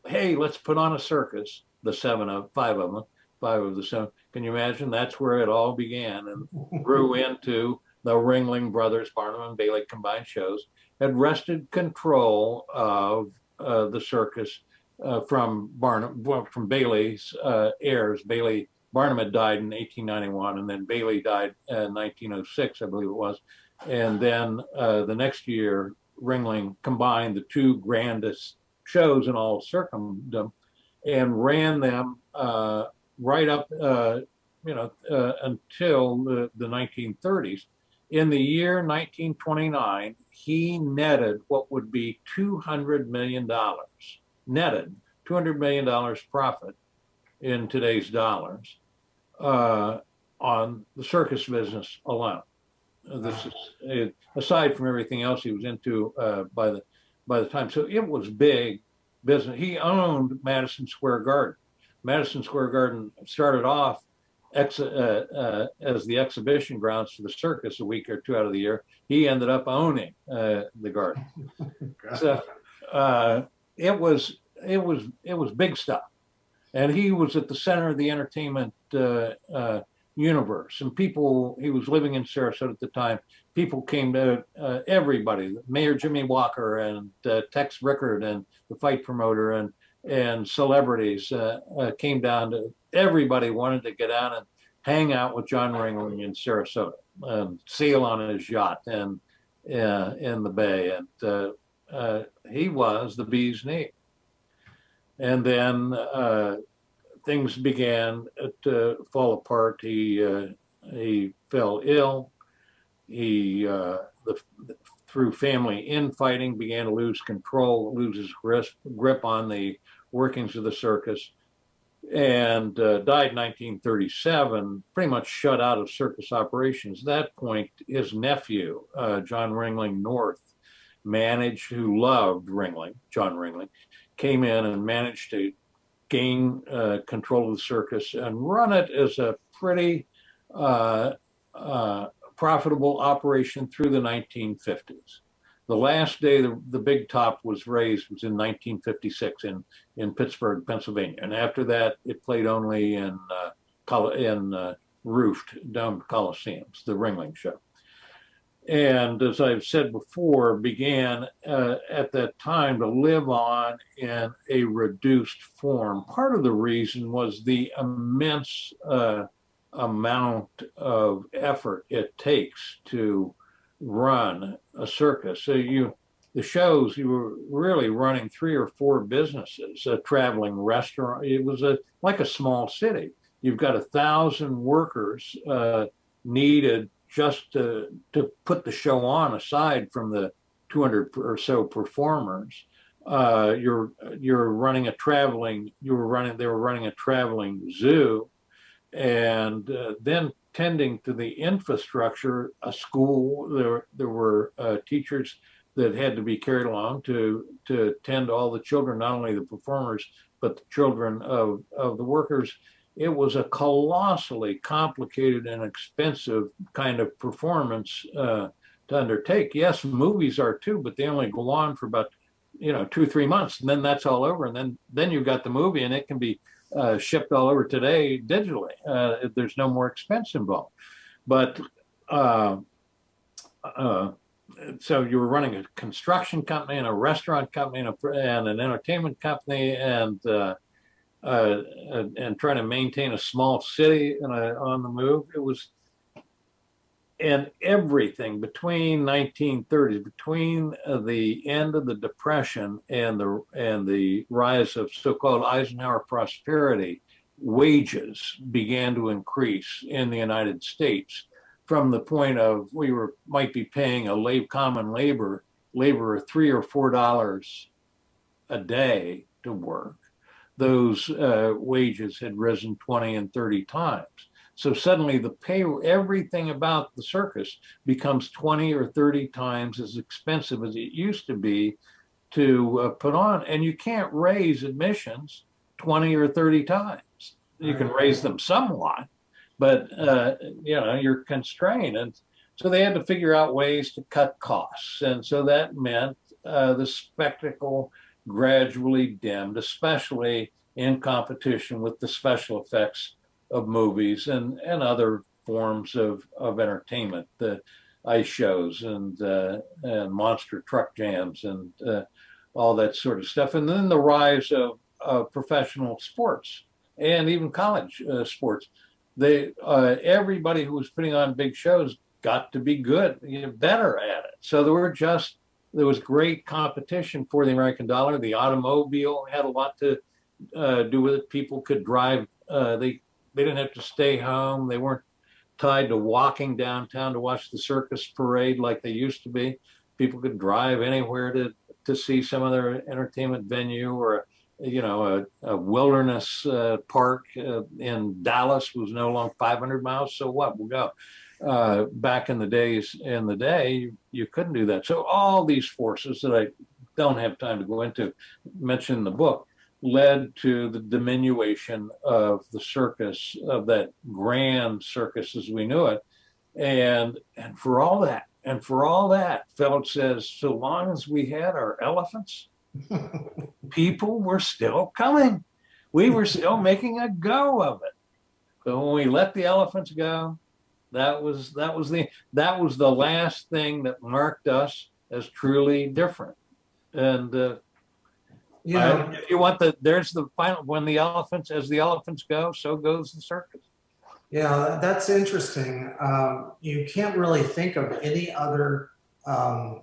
C: Hey, let's put on a circus. The seven of five of them, five of the seven. Can you imagine? That's where it all began and grew into the Ringling Brothers, Barnum and Bailey combined shows. Had wrested control of uh, the circus uh, from Barnum, well, from Bailey's uh, heirs. Bailey Barnum had died in 1891, and then Bailey died in 1906, I believe it was. And then uh, the next year, Ringling combined the two grandest shows in all Circumdom and ran them uh, right up, uh, you know, uh, until the, the 1930s. In the year 1929, he netted what would be $200 million, netted $200 million profit in today's dollars uh, on the circus business alone. This is uh, aside from everything else he was into uh, by the by the time. So it was big business. He owned Madison Square Garden. Madison Square Garden started off ex, uh, uh, as the exhibition grounds for the circus a week or two out of the year. He ended up owning uh, the garden. So uh, it was it was it was big stuff, and he was at the center of the entertainment uh, uh, universe. And people, he was living in Sarasota at the time. People came to uh, everybody, Mayor Jimmy Walker and uh, Tex Rickard and the fight promoter and and celebrities uh, uh, came down to. Everybody wanted to get out and hang out with John Ringling in Sarasota and sail on his yacht and uh, in the bay. And uh, uh, he was the bee's knee. And then uh, things began to fall apart. He he fell ill. He the, through family infighting began to lose control, loses grip, grip on the workings of the circus, and uh, died in 1937. Pretty much shut out of circus operations. At that point, his nephew uh, John Ringling North managed, who loved Ringling, John Ringling, came in and managed to gain uh, control of the circus and run it as a pretty uh, uh, profitable operation through the 1950s. The last day the, the big top was raised was in 1956 in, in Pittsburgh, Pennsylvania. And after that, it played only in, uh, in uh, roofed domed coliseums, the Ringling Show and as I've said before, began uh, at that time to live on in a reduced form. Part of the reason was the immense uh, amount of effort it takes to run a circus. So you, the shows, you were really running three or four businesses, a traveling restaurant. It was a like a small city. You've got a thousand workers uh, needed just to to put the show on aside from the 200 or so performers uh, you're you're running a traveling you were running they were running a traveling zoo and uh, then tending to the infrastructure a school there there were uh, teachers that had to be carried along to to tend to all the children not only the performers but the children of of the workers it was a colossally complicated and expensive kind of performance uh, to undertake. Yes, movies are too, but they only go on for about you know two three months, and then that's all over, and then then you've got the movie, and it can be uh, shipped all over today digitally. Uh, there's no more expense involved, but. Uh, uh, so you were running a construction company and a restaurant company and, a, and an entertainment company and uh, uh, and, and trying to maintain a small city a, on the move. It was, and everything between 1930s, between uh, the end of the Depression and the and the rise of so-called Eisenhower prosperity wages began to increase in the United States from the point of we were might be paying a lab, common labor laborer three or four dollars a day to work. Those uh, wages had risen 20 and 30 times. So suddenly the pay, everything about the circus becomes 20 or 30 times as expensive as it used to be to uh, put on. And you can't raise admissions 20 or 30 times. You can raise them somewhat, but uh, you know, you're constrained. And so they had to figure out ways to cut costs. And so that meant uh, the spectacle gradually dimmed, especially in competition with the special effects of movies and, and other forms of, of entertainment, the ice shows and, uh, and monster truck jams and uh, all that sort of stuff. And then the rise of, of professional sports and even college uh, sports. They, uh, everybody who was putting on big shows got to be good, you know, better at it. So there were just there was great competition for the American dollar. The automobile had a lot to uh, do with it. People could drive. Uh, they they didn't have to stay home. They weren't tied to walking downtown to watch the circus parade like they used to be. People could drive anywhere to to see some other entertainment venue or you know a, a wilderness uh, park uh, in Dallas was no longer 500 miles. So what? We'll go uh, back in the days in the day, you, you, couldn't do that. So all these forces that I don't have time to go into, mention in the book, led to the diminution of the circus, of that grand circus as we knew it. And and for all that, and for all that, Phillips says, so long as we had our elephants, people were still coming. We were still making a go of it. But when we let the elephants go, that was that was the that was the last thing that marked us as truly different. And uh,
B: Yeah,
C: if you want the there's the final when the elephants as the elephants go, so goes the circus.
B: yeah, that's interesting. Um, you can't really think of any other um,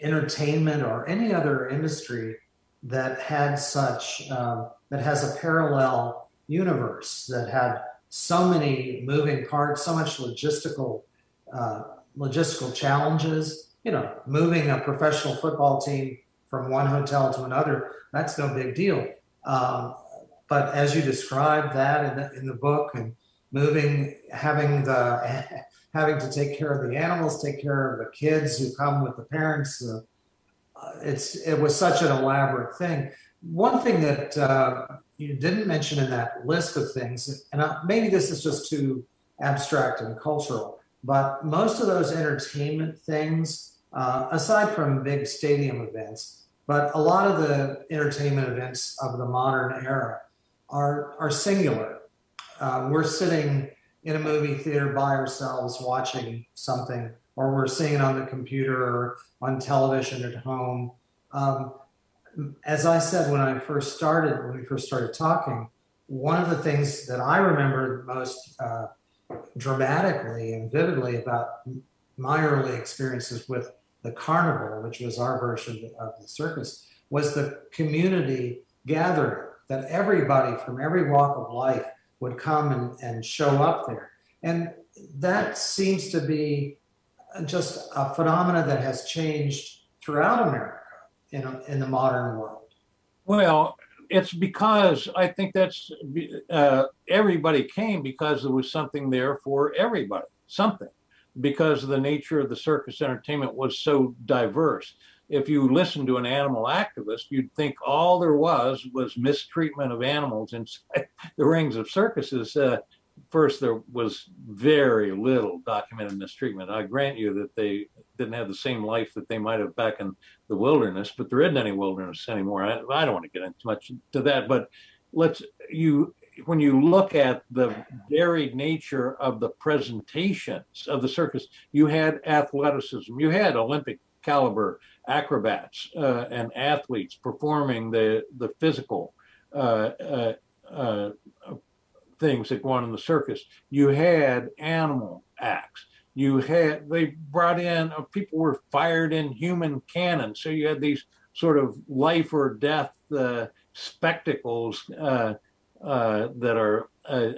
B: entertainment or any other industry that had such um, that has a parallel universe that had so many moving parts, so much logistical uh, logistical challenges. You know, moving a professional football team from one hotel to another, that's no big deal. Um, but as you described that in the, in the book and moving, having the having to take care of the animals, take care of the kids who come with the parents, uh, it's it was such an elaborate thing. One thing that uh, you didn't mention in that list of things, and maybe this is just too abstract and cultural, but most of those entertainment things, uh, aside from big stadium events, but a lot of the entertainment events of the modern era are are singular. Uh, we're sitting in a movie theater by ourselves watching something, or we're seeing it on the computer or on television at home. Um, as I said when I first started, when we first started talking, one of the things that I remember most uh, dramatically and vividly about my early experiences with the carnival, which was our version of the circus, was the community gathering that everybody from every walk of life would come and, and show up there. And that seems to be just a phenomena that has changed throughout America in, in the modern world?
C: Well, it's because I think that's uh, everybody came because there was something there for everybody, something, because the nature of the circus entertainment was so diverse. If you listen to an animal activist, you'd think all there was was mistreatment of animals inside the rings of circuses. Uh, first, there was very little documented mistreatment. I grant you that they didn't have the same life that they might have back in the wilderness, but there isn't any wilderness anymore. I, I don't want to get into much to that, but let's you when you look at the varied nature of the presentations of the circus, you had athleticism, you had Olympic caliber acrobats uh, and athletes performing the the physical uh, uh, uh things that go on in the circus. You had animal acts you had they brought in uh, people were fired in human cannon so you had these sort of life or death uh, spectacles uh, that are uh,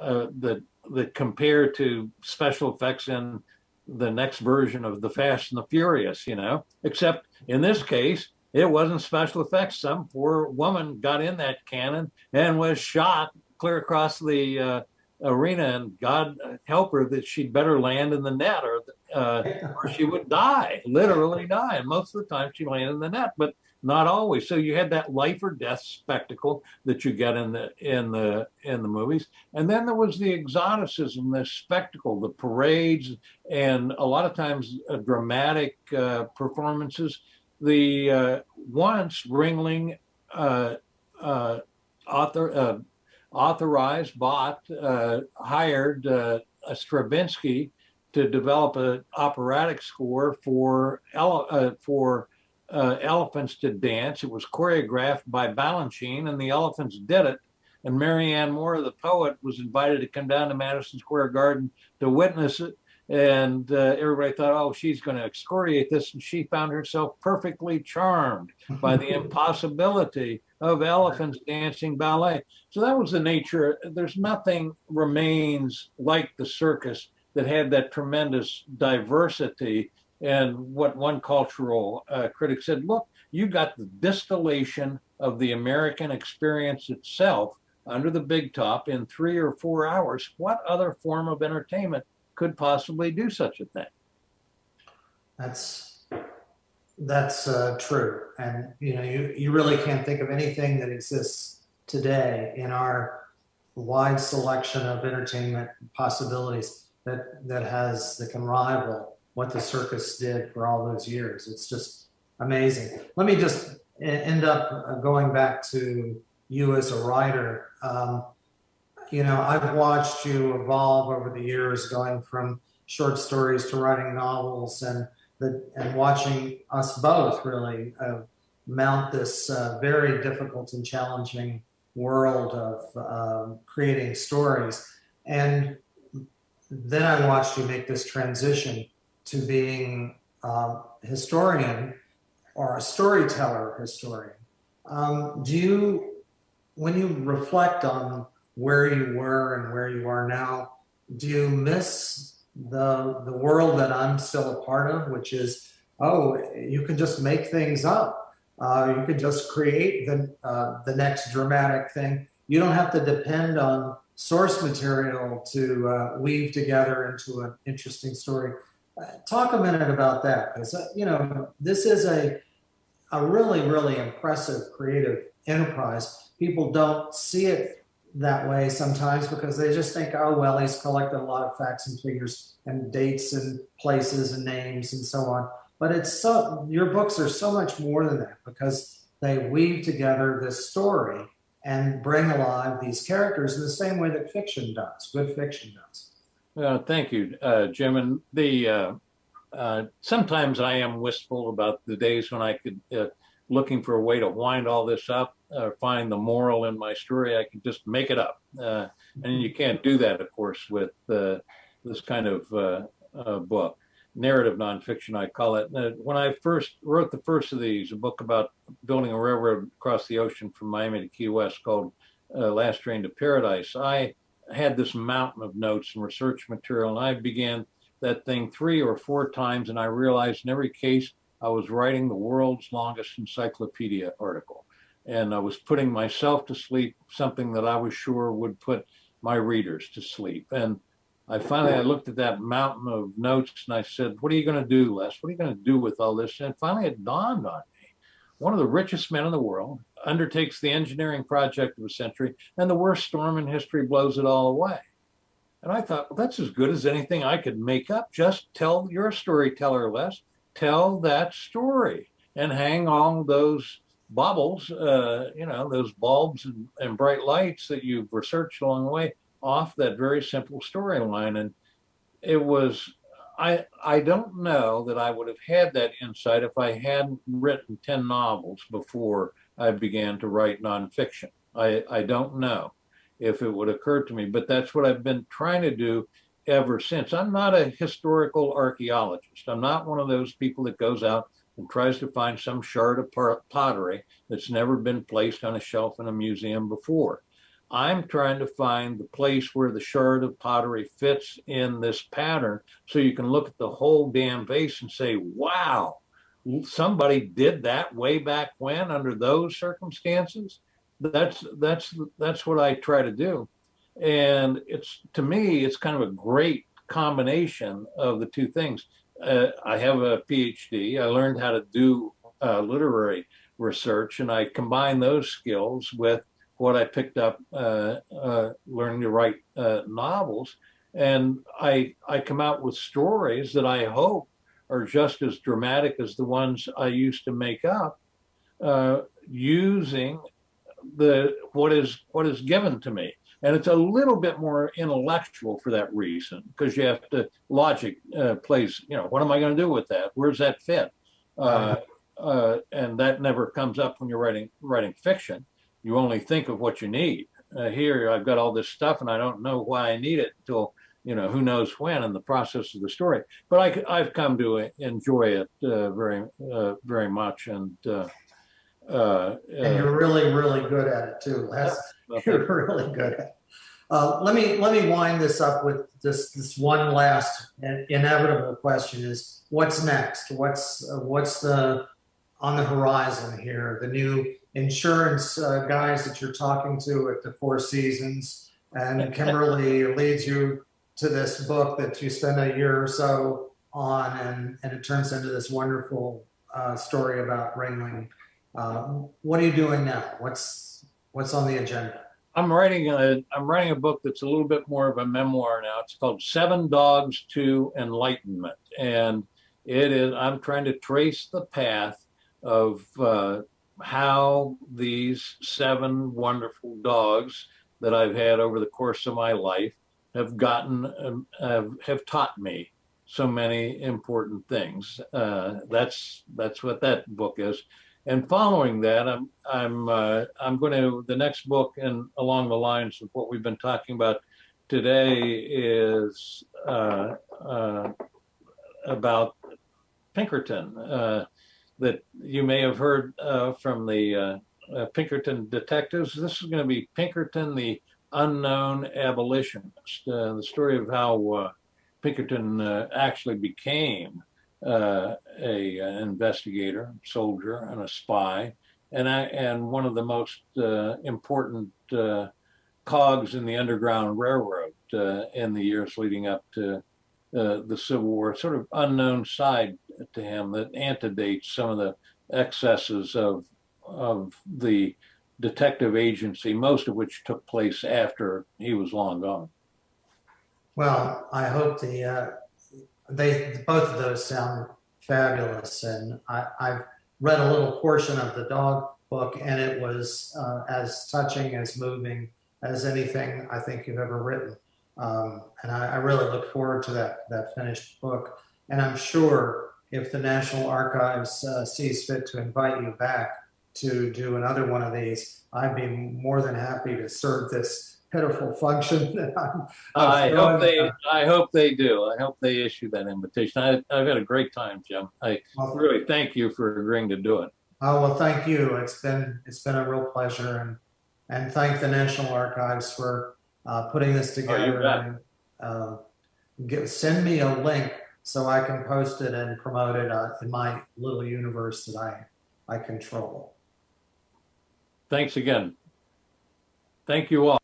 C: uh, that that compare to special effects in the next version of the Fast and the Furious. You know, except in this case, it wasn't special effects. Some poor woman got in that cannon and was shot clear across the uh, arena, and God help her that she'd better land in the net, or uh, or she would die, literally die. And most of the time, she landed in the net, but not always. So you had that life or death spectacle that you get in the in the in the movies, and then there was the exoticism, the spectacle, the parades, and a lot of times uh, dramatic uh, performances. The uh, once Ringling uh, uh, author uh, authorized, bought, hired a Stravinsky to develop an operatic score for for uh, elephants to dance. It was choreographed by Balanchine, and the elephants did it. And Marianne Moore, the poet, was invited to come down to Madison Square Garden to witness it. And uh, everybody thought, oh, she's going to excoriate this. And she found herself perfectly charmed by the impossibility of elephants dancing ballet. So that was the nature. There's nothing remains like the circus that had that tremendous diversity and what one cultural uh, critic said, look, you got the distillation of the American experience itself under the big top in three or four hours. What other form of entertainment could possibly do such a thing?
B: That's that's uh, true, and you know you you really can't think of anything that exists today in our wide selection of entertainment possibilities that that has that can rival what the circus did for all those years. It's just amazing. Let me just end up uh, going back to you as a writer. Um, you know, I've watched you evolve over the years, going from short stories to writing novels, and the, and watching us both really uh, mount this uh, very difficult and challenging world of uh, creating stories. And then I watched you make this transition to being a historian or a storyteller historian. Um, do you, when you reflect on where you were and where you are now, do you miss the the world that I'm still a part of, which is, oh, you can just make things up. Uh, you can just create the uh, the next dramatic thing. You don't have to depend on source material to uh, weave together into an interesting story talk a minute about that because uh, you know this is a a really really impressive creative enterprise. People don't see it that way sometimes because they just think, oh well, he's collected a lot of facts and figures and dates and places and names and so on. But it's so your books are so much more than that because they weave together this story and bring alive these characters in the same way that fiction does, good fiction does.
C: Uh, thank you, uh, Jim. And the uh, uh, sometimes I am wistful about the days when I could, uh, looking for a way to wind all this up, or find the moral in my story. I can just make it up, uh, and you can't do that, of course, with this kind of book. Narrative nonfiction, I call it. when I first wrote the first of these, a book about building a railroad across the ocean from Miami to Key West called Last Train to Paradise, I had this mountain of notes and research material, and I began that thing three or four times, and I realized in every case I was writing the world's longest encyclopedia article. And I was putting myself to sleep, something that I was sure would put my readers to sleep. And I finally I looked at that mountain of notes and I said, What are you going to do, Les? What are you going to do with all this? And finally it dawned on me. One of the richest men in the world undertakes the engineering project of a century, and the worst storm in history blows it all away. And I thought, well, that's as good as anything I could make up. Just tell your storyteller, Les. Tell that story and hang on those baubles, uh, you know, those bulbs and, and bright lights that you've researched along the way off that very simple storyline. And it was I I don't know that I would have had that insight if I hadn't written 10 novels before I began to write nonfiction. I, I don't know if it would occur to me, but that's what I've been trying to do ever since. I'm not a historical archaeologist. I'm not one of those people that goes out and tries to find some shard of pottery that's never been placed on a shelf in a museum before. I'm trying to find the place where the shard of pottery fits in this pattern so you can look at the whole damn vase and say, wow, somebody did that way back when under those circumstances. That's that's that's what I try to do. And it's to me, it's kind of a great combination of the two things. Uh, I have a PhD. I learned how to do uh, literary research, and I combine those skills with what I picked up uh, uh, learning to write uh, novels, and I I come out with stories that I hope are just as dramatic as the ones I used to make up, uh, using the what is what is given to me, and it's a little bit more intellectual for that reason because you have to logic uh, plays. You know, what am I going to do with that? Where's that fit? Uh, uh, and that never comes up when you're writing writing fiction you only think of what you need. Uh, here, I've got all this stuff, and I don't know why I need it until you know who knows when in the process of the story. But I, have come to enjoy it uh, very, uh, very much, and uh, uh,
B: and you're really, really good at it too, Les. You're really good at it. Uh, let me let me wind this up with this this one last inevitable question: is what's next? What's what's the on the horizon here? The new insurance uh, guys that you're talking to at the Four Seasons, and Kimberly leads you to this book that you spend a year or so on, and, and it turns into this wonderful uh, story about Ringling. Uh, what are you doing now? What's what's on the agenda?
C: I'm writing a I'm writing a book that's a little bit more of a memoir now. It's called Seven Dogs to Enlightenment, and it is I'm trying to trace the path of uh, how these seven wonderful dogs that I've had over the course of my life have gotten um, have, have taught me so many important things. Uh, that's that's what that book is. And following that, I'm I'm uh, I'm going to the next book and along the lines of what we've been talking about today is uh, uh about Pinkerton. That you may have heard uh, from the uh, uh, Pinkerton detectives. This is going to be Pinkerton, the unknown abolitionist, uh, the story of how uh, Pinkerton actually became a an investigator, soldier, and a spy, and I, and one of the most important cogs in the Underground Railroad in the years leading up to uh, the Civil War, sort of unknown side to him that antedates some of the excesses of of the detective agency, most of which took place after he was long gone.
B: Well, I hope the uh, they both of those sound fabulous, and I, I've read a little portion of the dog book, and it was uh, as touching, as moving as anything I think you've ever written. Um, and I, I, really look forward to that that finished book. And I'm sure if the National Archives uh, sees fit to invite you back to do another one of these, I'd be more than happy to serve this pitiful function that I'm.
C: I'm i hope they. I hope they do. I hope they issue that invitation. I, have had a great time, Jim. I well, really thank you for agreeing to do it.
B: Oh well, thank you. It's been it's been a real pleasure, and and thank the National Archives for uh, putting this
C: Oh,
B: together. and, uh, get, send me a link so I can post it and promote it uh, in my little universe that I I control.
C: Thanks again. Thank you all.